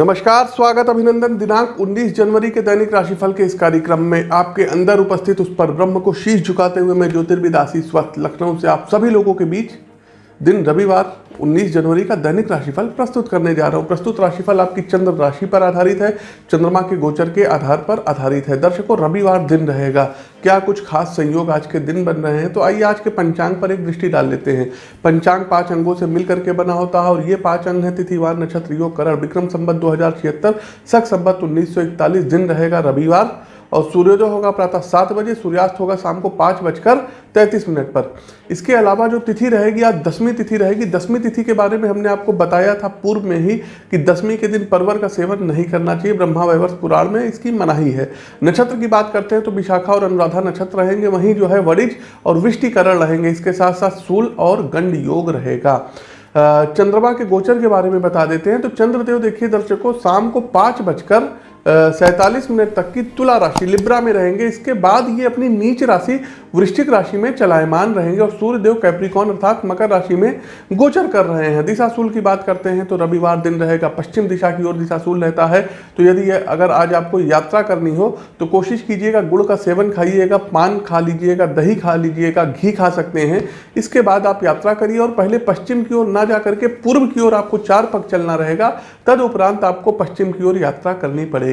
नमस्कार, स्वागत अभिनंदन दिनांक 19 जनवरी के दैनिक राशिफल के इस कार्यक्रम में आपके अंदर उपस्थित उस पर ब्रह्म को शीश झुकाते हुए मैं ज्योतिर्विदासी स्वस्थ लखनऊ से आप सभी लोगों के बीच दिन रविवार 19 जनवरी का दैनिक राशिफल प्रस्तुत करने जा रहा हूँ। प्रस्तुत राशिफल आपकी चंद्र राशि पर आधारित है। चंद्रमा के गोचर के आधार पर आधारित है। दर्शकों, रविवार दिन रहेगा। क्या कुछ खास संयोग आज के दिन बन रहे हैं? तो आइए आज के पंचांग पर एक दृष्टि डाल लेते हैं। पंचांग पाँच अंगों से मिलकर के बना होता है और ये पाँच अंग है। तिथिवार नक्षत्र योग करण, विक्रम संबत दो हज़ार छिहत्तर सख संबत उन्नीस दिन रहेगा रविवार। और सूर्योदय होगा प्रातः सात बजे, सूर्यास्त होगा शाम को पाँच बजकर तैंतीस मिनट पर। इसके अलावा जो तिथि रहेगी, आज दसवीं तिथि रहेगी, दसवीं तिथि के बारे में हमने आपको बताया था पूर्व में ही कि दसवीं के दिन परवर का सेवन नहीं करना चाहिए, ब्रह्मा वैवर्ष पुराण में इसकी मनाही है। नक्षत्र की बात करते हैं तो विशाखा और अनुराधा नक्षत्र रहेंगे, वहीं जो है वरिज और विष्टिकरण रहेंगे। इसके साथ साथ सूल और गंड योग रहेगा। चंद्रमा के गोचर के बारे में बता देते हैं तो चंद्रदेव देखिए दर्शकों, शाम को पाँच बजकर सैतालीस मिनट तक की तुला राशि लिब्रा में रहेंगे। इसके बाद ये अपनी नीच राशि, वृश्चिक राशि में चलायमान रहेंगे और सूर्यदेव कैप्रिकॉन अर्थात मकर राशि में गोचर कर रहे हैं। दिशाशूल की बात करते हैं तो रविवार दिन रहेगा, पश्चिम दिशा की ओर दिशाशूल रहता है। तो यदि अगर आज आपको यात्रा करनी हो तो कोशिश कीजिएगा, गुड़ का सेवन खाइएगा, पान खा लीजिएगा, दही खा लीजिएगा, घी खा सकते हैं। इसके बाद आप यात्रा करिए और पहले पश्चिम की ओर ना जा करके पूर्व की ओर आपको चार पग चलना रहेगा। तदउपरांत आपको पश्चिम की ओर यात्रा करनी पड़ेगी।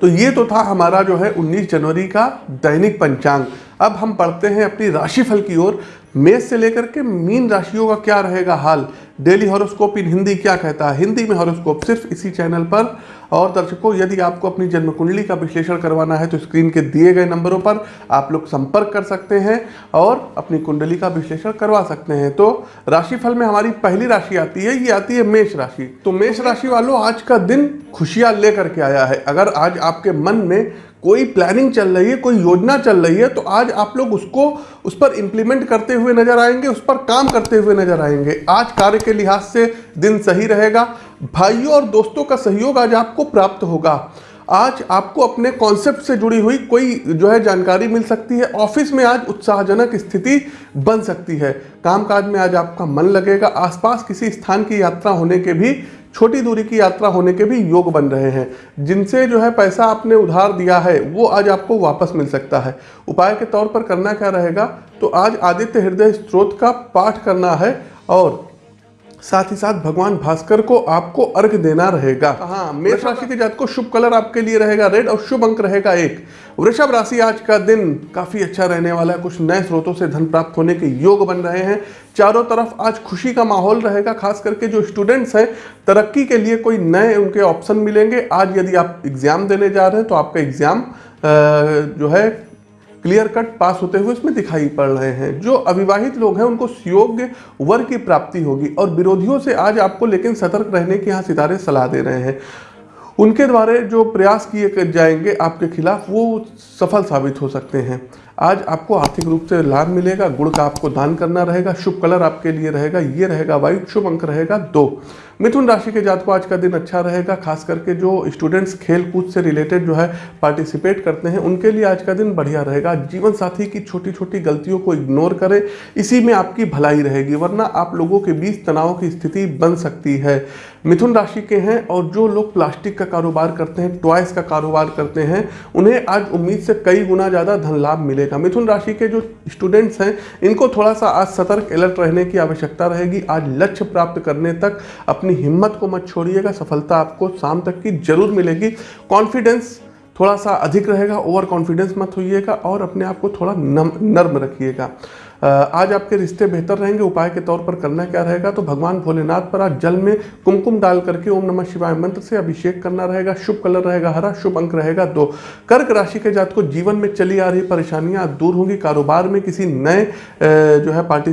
तो ये तो था हमारा जो है 19 जनवरी का दैनिक पंचांग। अब हम पढ़ते हैं अपनी राशिफल की ओर। मेष से लेकर के मीन राशियों का क्या रहेगा हाल? डेली हॉरोस्कोप इन हिंदी क्या कहता है? हिंदी में हॉरोस्कोप सिर्फ़ इसी चैनल पर। और दर्शकों, यदि आपको अपनी जन्म कुंडली का विश्लेषण करवाना है तो स्क्रीन के दिए गए नंबरों पर आप लोग संपर्क कर सकते हैं और अपनी कुंडली का विश्लेषण करवा सकते हैं। तो राशिफल में हमारी पहली राशि आती है, ये आती है मेष राशि। तो मेष राशि वालों, आज का दिन खुशियाँ लेकर के आया है। अगर आज आपके मन में कोई प्लानिंग चल रही है, कोई योजना चल रही है तो आज आप लोग उसको, उस पर इंप्लीमेंट करते हुए नज़र आएँगे, उस पर काम करते हुए नज़र आएँगे। आज कार्य के लिहाज से दिन सही रहेगा। भाइयों और दोस्तों का सहयोग आज आपको प्राप्त होगा। आज आपको अपने कॉन्सेप्ट से जुड़ी हुई कोई जो है जानकारी मिल सकती है। ऑफ़िस में आज उत्साहजनक स्थिति बन सकती है। कामकाज में आज आपका मन लगेगा। आसपास किसी स्थान की यात्रा होने के भी, छोटी दूरी की यात्रा होने के भी योग बन रहे हैं। जिनसे जो है पैसा आपने उधार दिया है, वो आज आपको वापस मिल सकता है। उपाय के तौर पर करना क्या रहेगा? तो आज आदित्य हृदय स्त्रोत का पाठ करना है और साथ ही साथ भगवान भास्कर को आपको अर्घ देना रहेगा। हाँ मेष राशि के जात को शुभ कलर आपके लिए रहेगा रेड और शुभ अंक रहेगा एक। वृषभ राशि आज का दिन काफ़ी अच्छा रहने वाला है। कुछ नए स्रोतों से धन प्राप्त होने के योग बन रहे हैं। चारों तरफ़ आज खुशी का माहौल रहेगा खास करके जो स्टूडेंट्स हैं तरक्की के लिए कोई नए उनके ऑप्शन मिलेंगे। आज यदि आप एग्ज़ाम देने जा रहे हैं तो आपका एग्ज़ाम जो है क्लियर कट पास होते हुए इसमें दिखाई पड़ रहे हैं। जो अविवाहित लोग हैं, उनको योग्य वर की प्राप्ति होगी और विरोधियों से आज आपको लेकिन सतर्क रहने की यहाँ सितारे सलाह दे रहे हैं। उनके द्वारा जो प्रयास किए जाएँगे आपके खिलाफ, वो सफल साबित हो सकते हैं। आज आपको आर्थिक रूप से लाभ मिलेगा, गुड़ का आपको दान करना रहेगा, शुभ कलर आपके लिए रहेगा, ये रहेगा वाइट, शुभ अंक रहेगा दो। मिथुन राशि के जात को आज का दिन अच्छा रहेगा, खास करके जो स्टूडेंट्स खेल कूद से रिलेटेड जो है पार्टिसिपेट करते हैं, उनके लिए आज का दिन बढ़िया रहेगा। जीवन साथी की छोटी छोटी गलतियों को इग्नोर करें, इसी में आपकी भलाई रहेगी, वरना आप लोगों के बीच तनाव की स्थिति बन सकती है। मिथुन राशि के हैं, और जो लोग प्लास्टिक का कारोबार करते हैं टॉयस का कारोबार करते हैं, उन्हें आज उम्मीद से कई गुना ज़्यादा धन लाभ मिलेगा। मिथुन राशि के जो स्टूडेंट्स हैं, इनको थोड़ा सा आज सतर्क अलर्ट रहने की आवश्यकता रहेगी। आज लक्ष्य प्राप्त करने तक अपनी हिम्मत को मत छोड़िएगा, सफलता आपको शाम तक की ज़रूर मिलेगी। कॉन्फिडेंस थोड़ा सा अधिक रहेगा ओवर कॉन्फिडेंस मत होइएगा और अपने आप को थोड़ा नम, नर्म रखिएगा। आज आपके रिश्ते बेहतर रहेंगे, उपाय के तौर पर करना क्या रहेगा? तो भगवान भोलेनाथ पर आज जल में कुमकुम डाल करके ओम नमः शिवाय मंत्र से अभिषेक करना रहेगा। शुभ कलर रहेगा हरा, शुभ अंक रहेगा दो। कर्क राशि के जात को जीवन में चली आ रही परेशानियाँ दूर होंगी। कारोबार में किसी नए जो है पार्टी,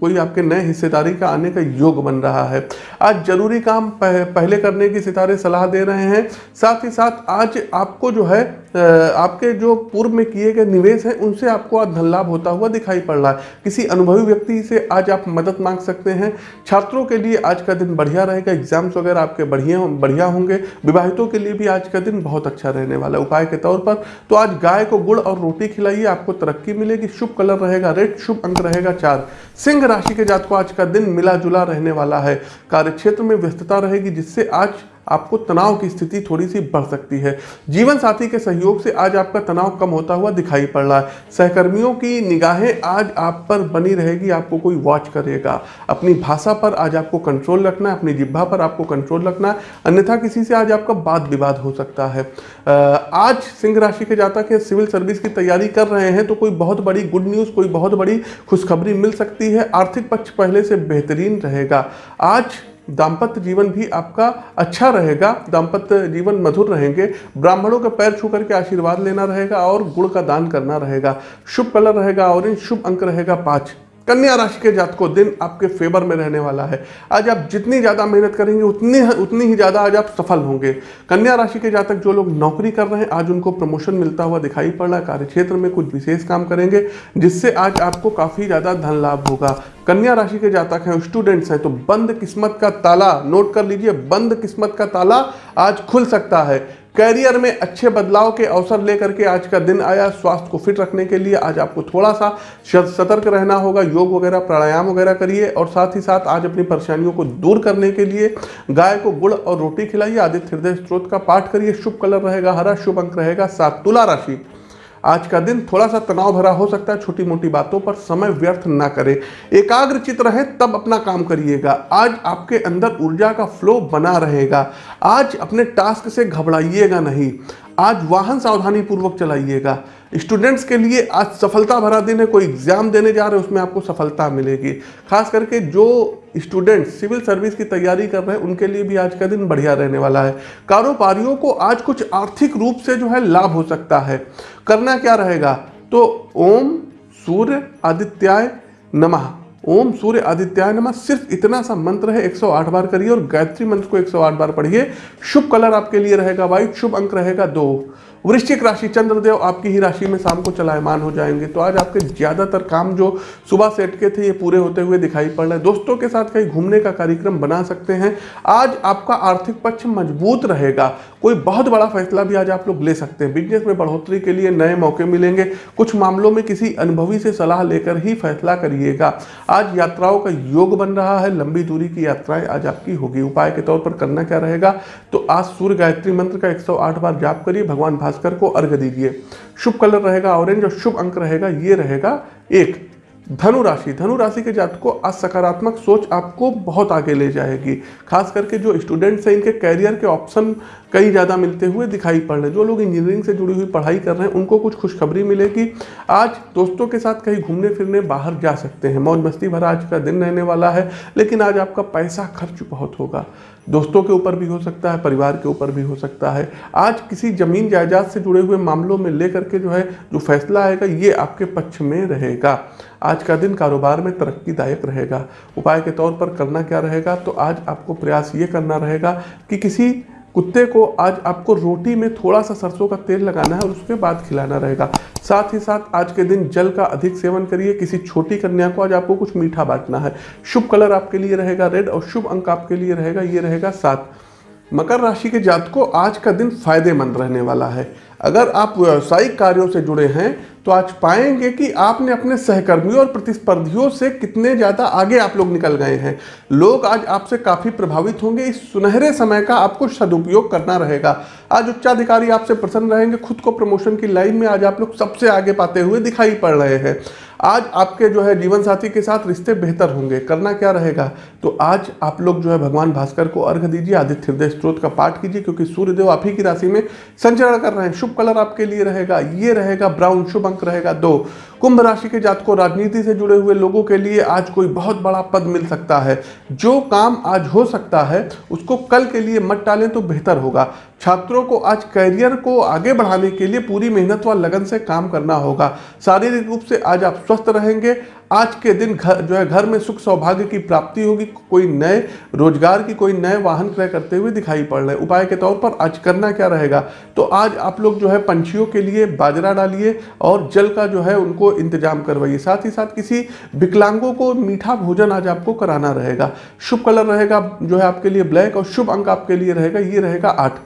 कोई आपके नए हिस्सेदारी का आने का योग बन रहा है। आज ज़रूरी काम पहले करने की सितारे सलाह दे रहे हैं। साथ ही साथ आज आपको जो है आपके जो पूर्व में किए गए निवेश हैं, उनसे आपको आज धन लाभ होता हुआ दिखाई पड़ रहा है। किसी अनुभवी व्यक्ति से आज आप मदद मांग सकते हैं। छात्रों के लिए आज का दिन बढ़िया रहेगा एग्ज़ाम्स वगैरह आपके बढ़िया बढ़िया होंगे। विवाहितों के लिए भी आज का दिन बहुत अच्छा रहने वाला है। उपाय के तौर पर तो आज गाय को गुड़ और रोटी खिलाइए, आपको तरक्की मिलेगी, शुभ कलर रहेगा, रेड, शुभ अंक रहेगा, चार। सिंह राशि के जात आज का दिन मिला रहने वाला है। कार्य में व्यस्तता रहेगी, जिससे आज आपको तनाव की स्थिति थोड़ी सी बढ़ सकती है। जीवन साथी के सहयोग से आज आपका तनाव कम होता हुआ दिखाई पड़ रहा है। सहकर्मियों की निगाहें आज आप पर बनी रहेगी, आपको कोई वॉच करेगा। अपनी भाषा पर आज आपको कंट्रोल रखना है, अपनी जिब्भा पर आपको कंट्रोल रखना है। अन्यथा किसी से आज आपका वाद विवाद हो सकता है। आज सिंह राशि के जातक है, सिविल सर्विस की तैयारी कर रहे हैं तो कोई बहुत बड़ी गुड न्यूज़ कोई बहुत बड़ी खुशखबरी मिल सकती है। आर्थिक पक्ष पहले से बेहतरीन रहेगा। आज दाम्पत्य जीवन भी आपका अच्छा रहेगा, दाम्पत्य जीवन मधुर रहेंगे, ब्राह्मणों का पैर छू करके आशीर्वाद लेना रहेगा और गुड़ का दान करना रहेगा। शुभ कलर रहेगा ऑरेंज शुभ अंक रहेगा पाँच। कन्या राशि के जातकों, दिन आपके फेवर में रहने वाला है। आज आप जितनी ज़्यादा मेहनत करेंगे, उतनी उतनी ही ज़्यादा आज आप सफल होंगे। कन्या राशि के जातक जो लोग नौकरी कर रहे हैं, आज उनको प्रमोशन मिलता हुआ दिखाई पड़ रहा है कार्य क्षेत्र में कुछ विशेष काम करेंगे, जिससे आज आपको काफ़ी ज़्यादा धन लाभ होगा। कन्या राशि के जातक हैं स्टूडेंट्स हैं तो बंद किस्मत का ताला नोट कर लीजिए, बंद किस्मत का ताला आज खुल सकता है। कैरियर में अच्छे बदलाव के अवसर लेकर के आज का दिन आया। स्वास्थ्य को फिट रखने के लिए आज आपको थोड़ा सा सतर्क रहना होगा। योग वगैरह, प्राणायाम वगैरह करिए और साथ ही साथ आज अपनी परेशानियों को दूर करने के लिए गाय को गुड़ और रोटी खिलाइए। आदित्य हृदय स्त्रोत का पाठ करिए। शुभ कलर रहेगा, हरा, शुभ अंक रहेगा, सात तुला राशि। आज का दिन थोड़ा सा तनाव भरा हो सकता है छोटी मोटी बातों पर समय व्यर्थ ना करें। एकाग्र चित रहे, तब अपना काम करिएगा। आज आपके अंदर ऊर्जा का फ्लो बना रहेगा। आज अपने टास्क से घबराइएगा नहीं। आज वाहन सावधानी पूर्वक चलाइएगा। स्टूडेंट्स के लिए आज सफलता भरा दिन है, कोई एग्ज़ाम देने जा रहे हैं, उसमें आपको सफलता मिलेगी। खास करके जो स्टूडेंट सिविल सर्विस की तैयारी कर रहे हैं, उनके लिए भी आज का दिन बढ़िया रहने वाला है। कारोबारियों को आज कुछ आर्थिक रूप से जो है लाभ हो सकता है। करना क्या रहेगा? तो ओम, सूर्य, आदित्याय, नमः। ओम सूर्य आदित्याय नमः। सिर्फ़ इतना सा मंत्र है 108 बार करिए और गायत्री मंत्र को 108 बार पढ़िए। शुभ कलर आपके लिए रहेगा वाइट शुभ अंक रहेगा दो। वृश्चिक राशि चंद्रदेव आपकी ही राशि में शाम को चलायमान हो जाएँगे। तो आज आपके ज़्यादातर काम जो सुबह से अटके थे, ये पूरे होते हुए दिखाई पड़ रहे हैं। दोस्तों के साथ कहीं घूमने का कार्यक्रम बना सकते हैं। आज आपका आर्थिक पक्ष मज़बूत रहेगा। कोई बहुत बड़ा फैसला भी आज आप लोग ले सकते हैं। बिज़नेस में बढ़ोतरी के लिए नए मौके मिलेंगे। कुछ मामलों में किसी अनुभवी से सलाह लेकर ही फैसला करिएगा। आज यात्राओं का योग बन रहा है, लंबी दूरी की यात्राएँ आज आपकी होगी। उपाय के तौर पर करना क्या रहेगा? तो आज सूर्य गायत्री मंत्र का 108 बार जाप करिए, भगवान भास्कर को अर्घ्य दीजिए। शुभ कलर रहेगा ऑरेंज और शुभ अंक रहेगा, ये रहेगा एक। धनु राशि धनु राशि के जात को आज सकारात्मक सोच आपको बहुत आगे ले जाएगी। खास करके जो स्टूडेंट्स हैं, इनके कैरियर के ऑप्शन कई ज़्यादा मिलते हुए दिखाई पड़ रहे हैं। जो लोग इंजीनियरिंग से जुड़ी हुई पढ़ाई कर रहे हैं, उनको कुछ खुशखबरी मिलेगी। आज दोस्तों के साथ कहीं घूमने फिरने बाहर जा सकते हैं। मौज मस्ती भरा आज का दिन रहने वाला है, लेकिन आज आपका पैसा खर्च बहुत होगा। दोस्तों के ऊपर भी हो सकता है, परिवार के ऊपर भी हो सकता है। आज किसी ज़मीन जायदाद से जुड़े हुए मामलों में लेकर के जो है, जो फैसला आएगा, ये आपके पक्ष में रहेगा। आज का दिन कारोबार में तरक्कीदायक रहेगा। उपाय के तौर पर करना क्या रहेगा? तो आज आपको प्रयास ये करना रहेगा कि किसी कुत्ते को आज आपको रोटी में थोड़ा सा सरसों का तेल लगाना है और उसके बाद खिलाना रहेगा। साथ ही साथ आज के दिन जल का अधिक सेवन करिए। किसी छोटी कन्या को आज आपको कुछ मीठा बांटना है। शुभ कलर आपके लिए रहेगा, रेड और शुभ अंक आपके लिए रहेगा, ये रहेगा सात। मकर राशि के जात को आज का दिन फ़ायदेमंद रहने वाला है। अगर आप व्यावसायिक कार्यों से जुड़े हैं तो आज पाएँगे कि आपने अपने सहकर्मियों और प्रतिस्पर्धियों से कितने ज़्यादा आगे आप लोग निकल गए हैं। लोग आज आपसे काफ़ी प्रभावित होंगे। इस सुनहरे समय का आपको सदुपयोग करना रहेगा। आज उच्चाधिकारी आपसे प्रसन्न रहेंगे। खुद को प्रमोशन की लाइन में आज आप लोग सबसे आगे पाते हुए दिखाई पड़ रहे हैं। आज आपके जो है जीवन साथी के साथ रिश्ते बेहतर होंगे, करना क्या रहेगा? तो आज आप लोग जो है भगवान भास्कर को अर्घ दीजिए, आदित्य हृदय स्त्रोत का पाठ कीजिए, क्योंकि सूर्यदेव आप ही की राशि में संचरण कर रहे हैं। शुभ कलर आपके लिए रहेगा, ये रहेगा ब्राउन, शुभ अंक रहेगा दो। कुंभ राशि के जातकों राजनीति से जुड़े हुए लोगों के लिए आज कोई बहुत बड़ा पद मिल सकता है। जो काम आज हो सकता है, उसको कल के लिए मत टालें तो बेहतर होगा। छात्रों को आज करियर को आगे बढ़ाने के लिए पूरी मेहनत व लगन से काम करना होगा। शारीरिक रूप से आज आप स्वस्थ रहेंगे। आज के दिन घर जो है, घर में सुख सौभाग्य की प्राप्ति होगी। कोई नए रोज़गार की, कोई नए वाहन क्रय करते हुए दिखाई पड़ रहे उपाय के तौर पर आज करना क्या रहेगा? तो आज आप लोग जो है, पंछियों के लिए बाजरा डालिए और जल का जो है, उनको इंतज़ाम करवाइए। साथ ही साथ किसी विकलांगों को मीठा भोजन आज आपको कराना रहेगा। शुभ कलर रहेगा, जो है, आपके लिए ब्लैक और शुभ अंक आपके लिए रहेगा। ये रहेगा आठ।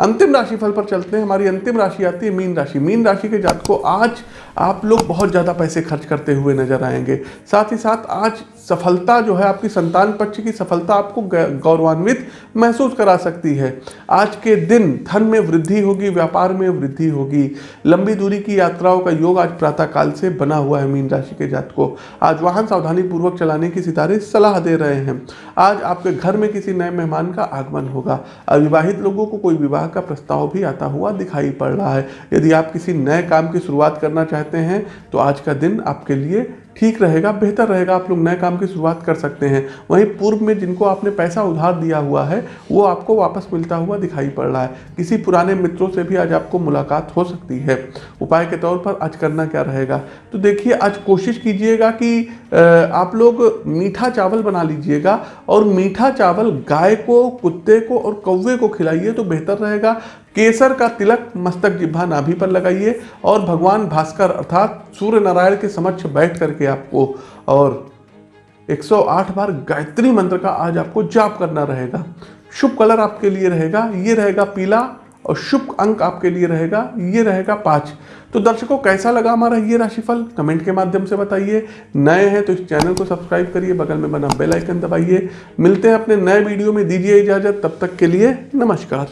अंतिम राशि फल पर चलते हैं। हमारी अंतिम राशि आती है मीन राशि। मीन राशि के जात को आज आप लोग बहुत ज़्यादा पैसे खर्च करते हुए नज़र आएँगे। साथ ही साथ आज सफलता जो है आपकी संतान पक्ष की सफलता आपको गौरवान्वित महसूस करा सकती है। आज के दिन धन में वृद्धि होगी, व्यापार में वृद्धि होगी। लंबी दूरी की यात्राओं का योग आज प्रातः काल से बना हुआ है मीन राशि के जात को आज वाहन सावधानी पूर्वक चलाने की सितारे सलाह दे रहे हैं। आज आपके घर में किसी नए मेहमान का आगमन होगा। अविवाहित लोगों को कोई विवाह का प्रस्ताव भी आता हुआ दिखाई पड़ रहा है। यदि आप किसी नए काम की शुरुआत करना चाहते हैं तो आज का दिन आपके लिए ठीक रहेगा, बेहतर रहेगा, आप लोग नए काम की शुरुआत कर सकते हैं। वहीं पूर्व में जिनको आपने पैसा उधार दिया हुआ है, वो आपको वापस मिलता हुआ दिखाई पड़ रहा है। किसी पुराने मित्रों से भी आज आपको मुलाकात हो सकती है। उपाय के तौर पर आज करना क्या रहेगा? तो देखिए, आज कोशिश कीजिएगा कि आप लोग मीठा चावल बना लीजिएगा और मीठा चावल गाय को, कुत्ते को और कौवे को खिलाइए तो बेहतर रहेगा। केसर का तिलक मस्तक जिब्भा नाभि पर लगाइए और भगवान भास्कर अर्थात सूर्य नारायण के समक्ष बैठ करके आपको और 108 बार गायत्री मंत्र का आज आपको जाप करना रहेगा। शुभ कलर आपके लिए रहेगा, ये रहेगा पीला और शुभ अंक आपके लिए रहेगा, ये रहेगा पाँच। तो दर्शकों, कैसा लगा हमारा ये राशिफल? कमेंट के माध्यम से बताइए। नए हैं तो इस चैनल को सब्सक्राइब करिए, बगल में बना बेल आइकन दबाइए। मिलते हैं अपने नए वीडियो में। दीजिए इजाज़त। तब तक के लिए नमस्कार।